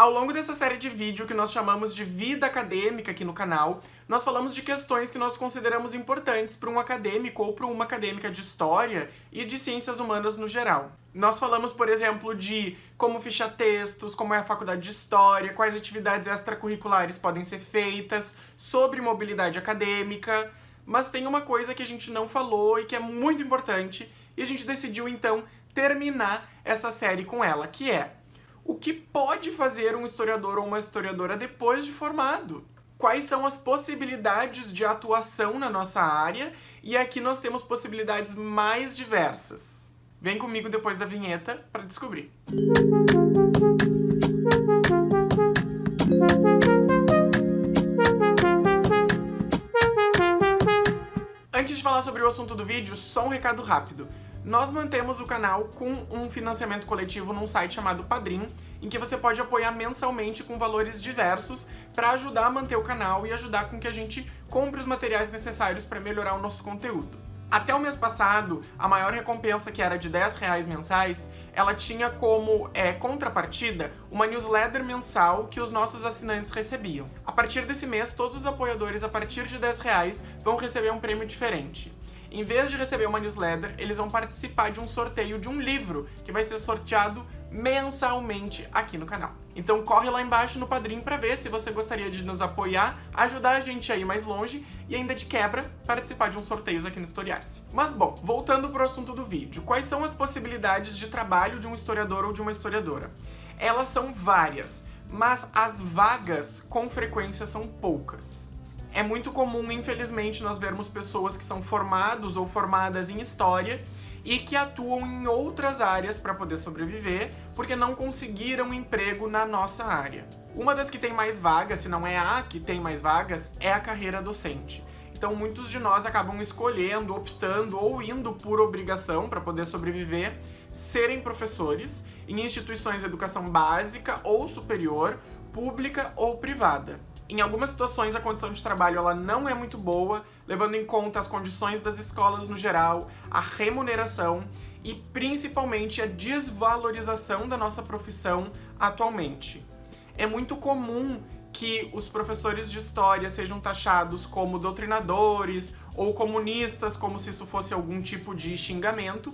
Ao longo dessa série de vídeo que nós chamamos de Vida Acadêmica aqui no canal, nós falamos de questões que nós consideramos importantes para um acadêmico ou para uma acadêmica de História e de Ciências Humanas no geral. Nós falamos, por exemplo, de como fichar textos, como é a faculdade de História, quais atividades extracurriculares podem ser feitas, sobre mobilidade acadêmica, mas tem uma coisa que a gente não falou e que é muito importante, e a gente decidiu então terminar essa série com ela, que é o que pode fazer um historiador ou uma historiadora depois de formado? Quais são as possibilidades de atuação na nossa área? E aqui nós temos possibilidades mais diversas. Vem comigo depois da vinheta para descobrir. Antes de falar sobre o assunto do vídeo, só um recado rápido. Nós mantemos o canal com um financiamento coletivo num site chamado Padrim, em que você pode apoiar mensalmente com valores diversos para ajudar a manter o canal e ajudar com que a gente compre os materiais necessários para melhorar o nosso conteúdo. Até o mês passado, a maior recompensa, que era de 10 reais mensais, ela tinha como é, contrapartida uma newsletter mensal que os nossos assinantes recebiam. A partir desse mês, todos os apoiadores a partir de 10 reais vão receber um prêmio diferente. Em vez de receber uma newsletter, eles vão participar de um sorteio de um livro que vai ser sorteado mensalmente aqui no canal. Então corre lá embaixo no Padrim para ver se você gostaria de nos apoiar, ajudar a gente a ir mais longe e ainda de quebra participar de uns sorteios aqui no Historiar-se. Mas bom, voltando para o assunto do vídeo, quais são as possibilidades de trabalho de um historiador ou de uma historiadora? Elas são várias, mas as vagas com frequência são poucas. É muito comum, infelizmente, nós vermos pessoas que são formados ou formadas em História e que atuam em outras áreas para poder sobreviver, porque não conseguiram emprego na nossa área. Uma das que tem mais vagas, se não é a que tem mais vagas, é a carreira docente. Então muitos de nós acabam escolhendo, optando ou indo por obrigação para poder sobreviver, serem professores em instituições de educação básica ou superior, pública ou privada. Em algumas situações a condição de trabalho ela não é muito boa, levando em conta as condições das escolas no geral, a remuneração e principalmente a desvalorização da nossa profissão atualmente. É muito comum que os professores de história sejam taxados como doutrinadores ou comunistas, como se isso fosse algum tipo de xingamento,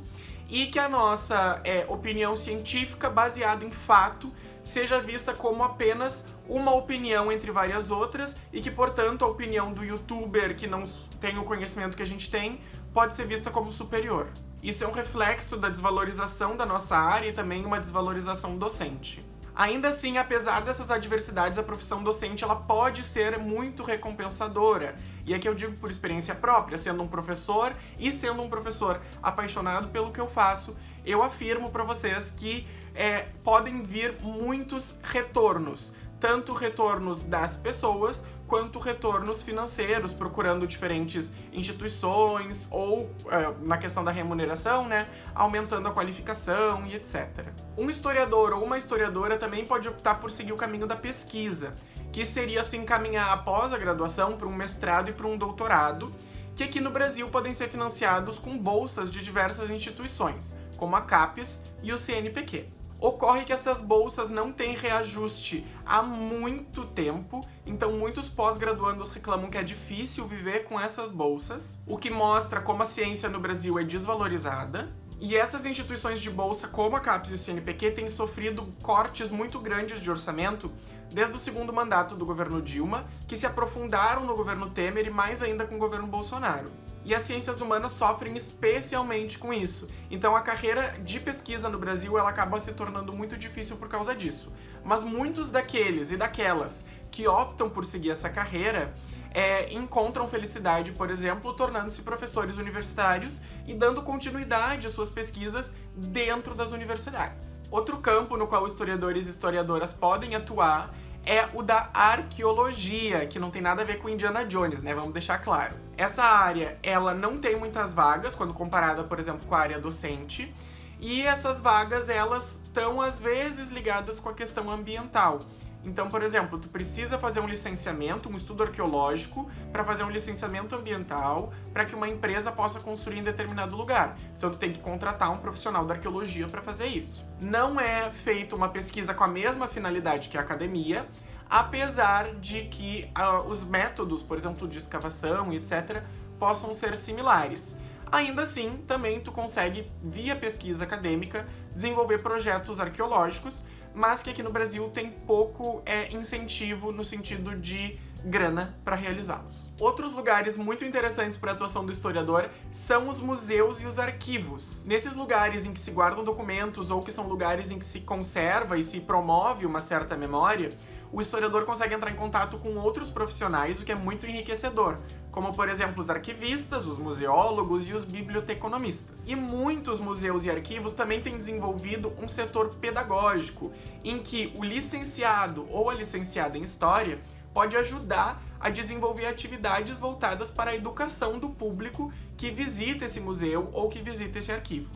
e que a nossa é, opinião científica, baseada em fato, seja vista como apenas uma opinião entre várias outras e que, portanto, a opinião do youtuber que não tem o conhecimento que a gente tem pode ser vista como superior. Isso é um reflexo da desvalorização da nossa área e também uma desvalorização docente. Ainda assim, apesar dessas adversidades, a profissão docente ela pode ser muito recompensadora. E aqui eu digo por experiência própria, sendo um professor e sendo um professor apaixonado pelo que eu faço, eu afirmo para vocês que é, podem vir muitos retornos tanto retornos das pessoas quanto retornos financeiros, procurando diferentes instituições ou, é, na questão da remuneração, né, aumentando a qualificação e etc. Um historiador ou uma historiadora também pode optar por seguir o caminho da pesquisa, que seria se encaminhar após a graduação para um mestrado e para um doutorado, que aqui no Brasil podem ser financiados com bolsas de diversas instituições, como a CAPES e o CNPq. Ocorre que essas bolsas não têm reajuste há muito tempo, então muitos pós-graduandos reclamam que é difícil viver com essas bolsas, o que mostra como a ciência no Brasil é desvalorizada. E essas instituições de bolsa, como a CAPES e o CNPq, têm sofrido cortes muito grandes de orçamento desde o segundo mandato do governo Dilma, que se aprofundaram no governo Temer e mais ainda com o governo Bolsonaro e as ciências humanas sofrem especialmente com isso. Então a carreira de pesquisa no Brasil ela acaba se tornando muito difícil por causa disso. Mas muitos daqueles e daquelas que optam por seguir essa carreira é, encontram felicidade, por exemplo, tornando-se professores universitários e dando continuidade às suas pesquisas dentro das universidades. Outro campo no qual historiadores e historiadoras podem atuar é o da arqueologia, que não tem nada a ver com Indiana Jones, né? Vamos deixar claro. Essa área, ela não tem muitas vagas quando comparada, por exemplo, com a área docente, E essas vagas, elas estão às vezes ligadas com a questão ambiental. Então, por exemplo, tu precisa fazer um licenciamento, um estudo arqueológico, para fazer um licenciamento ambiental, para que uma empresa possa construir em determinado lugar. Então, tu tem que contratar um profissional da arqueologia para fazer isso. Não é feita uma pesquisa com a mesma finalidade que a academia, apesar de que uh, os métodos, por exemplo, de escavação etc., possam ser similares. Ainda assim, também tu consegue, via pesquisa acadêmica, desenvolver projetos arqueológicos mas que aqui no Brasil tem pouco é, incentivo no sentido de grana para realizá-los. Outros lugares muito interessantes para a atuação do historiador são os museus e os arquivos. Nesses lugares em que se guardam documentos ou que são lugares em que se conserva e se promove uma certa memória, o historiador consegue entrar em contato com outros profissionais, o que é muito enriquecedor, como por exemplo os arquivistas, os museólogos e os biblioteconomistas. E muitos museus e arquivos também têm desenvolvido um setor pedagógico, em que o licenciado ou a licenciada em História pode ajudar a desenvolver atividades voltadas para a educação do público que visita esse museu ou que visita esse arquivo.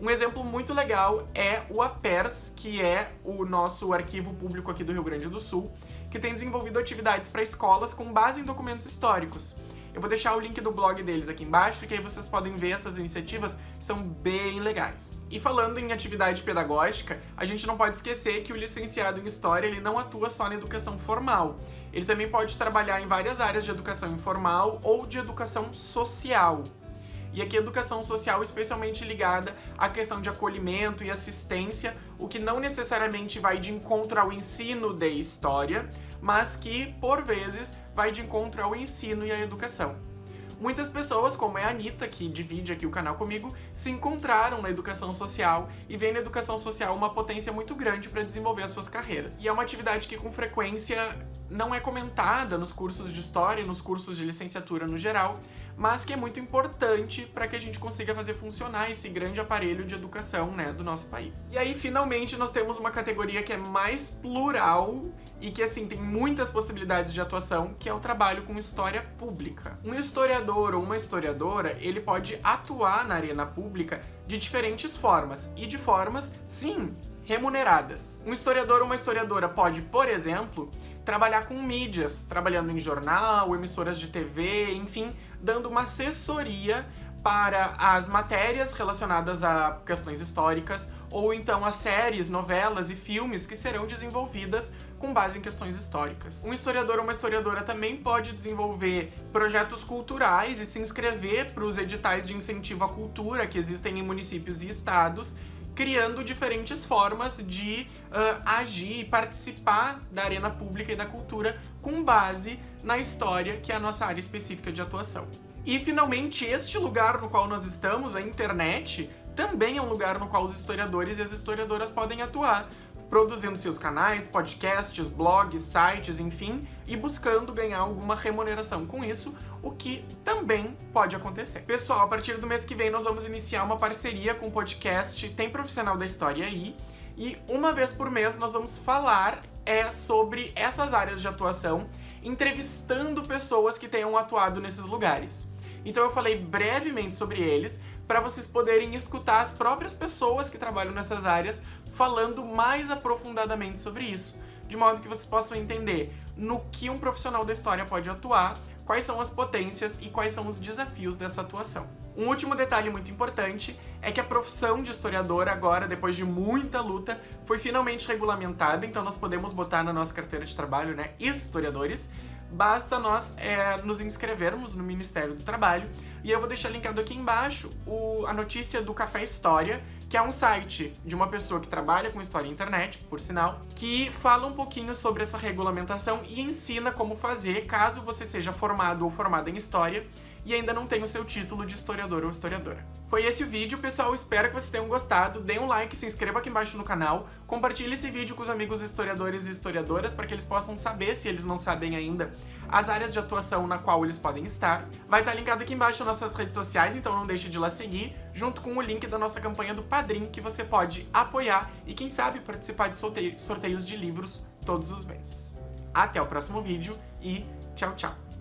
Um exemplo muito legal é o APERS, que é o nosso arquivo público aqui do Rio Grande do Sul, que tem desenvolvido atividades para escolas com base em documentos históricos. Eu vou deixar o link do blog deles aqui embaixo, que aí vocês podem ver essas iniciativas, que são bem legais. E falando em atividade pedagógica, a gente não pode esquecer que o licenciado em História ele não atua só na educação formal. Ele também pode trabalhar em várias áreas de educação informal ou de educação social. E aqui educação social especialmente ligada à questão de acolhimento e assistência, o que não necessariamente vai de encontro ao ensino de história, mas que, por vezes, vai de encontro ao ensino e à educação. Muitas pessoas, como é a Anitta, que divide aqui o canal comigo, se encontraram na educação social e veem na educação social uma potência muito grande para desenvolver as suas carreiras. E é uma atividade que com frequência não é comentada nos cursos de história e nos cursos de licenciatura no geral, mas que é muito importante para que a gente consiga fazer funcionar esse grande aparelho de educação né, do nosso país. E aí, finalmente, nós temos uma categoria que é mais plural e que, assim, tem muitas possibilidades de atuação, que é o trabalho com história pública. Um historiador ou uma historiadora, ele pode atuar na arena pública de diferentes formas, e de formas, sim, remuneradas. Um historiador ou uma historiadora pode, por exemplo, trabalhar com mídias, trabalhando em jornal, emissoras de TV, enfim, dando uma assessoria para as matérias relacionadas a questões históricas ou então as séries, novelas e filmes que serão desenvolvidas com base em questões históricas. Um historiador ou uma historiadora também pode desenvolver projetos culturais e se inscrever para os editais de incentivo à cultura que existem em municípios e estados criando diferentes formas de uh, agir e participar da arena pública e da cultura com base na história, que é a nossa área específica de atuação. E, finalmente, este lugar no qual nós estamos, a internet, também é um lugar no qual os historiadores e as historiadoras podem atuar, produzindo seus canais, podcasts, blogs, sites, enfim, e buscando ganhar alguma remuneração com isso, o que também pode acontecer. Pessoal, a partir do mês que vem nós vamos iniciar uma parceria com o podcast Tem Profissional da História aí, e uma vez por mês nós vamos falar é, sobre essas áreas de atuação, entrevistando pessoas que tenham atuado nesses lugares. Então eu falei brevemente sobre eles, para vocês poderem escutar as próprias pessoas que trabalham nessas áreas falando mais aprofundadamente sobre isso, de modo que vocês possam entender no que um profissional da história pode atuar, quais são as potências e quais são os desafios dessa atuação. Um último detalhe muito importante é que a profissão de historiador agora, depois de muita luta, foi finalmente regulamentada, então nós podemos botar na nossa carteira de trabalho, né, historiadores, basta nós é, nos inscrevermos no Ministério do Trabalho. E eu vou deixar linkado aqui embaixo o, a notícia do Café História, que é um site de uma pessoa que trabalha com história e internet, por sinal, que fala um pouquinho sobre essa regulamentação e ensina como fazer caso você seja formado ou formada em história e ainda não tem o seu título de historiador ou historiadora. Foi esse o vídeo, pessoal, espero que vocês tenham gostado, dê um like, se inscreva aqui embaixo no canal, compartilhe esse vídeo com os amigos historiadores e historiadoras para que eles possam saber, se eles não sabem ainda, as áreas de atuação na qual eles podem estar. Vai estar linkado aqui embaixo nossas redes sociais, então não deixe de lá seguir, junto com o link da nossa campanha do Padrim, que você pode apoiar e, quem sabe, participar de sorteios de livros todos os meses. Até o próximo vídeo e tchau, tchau!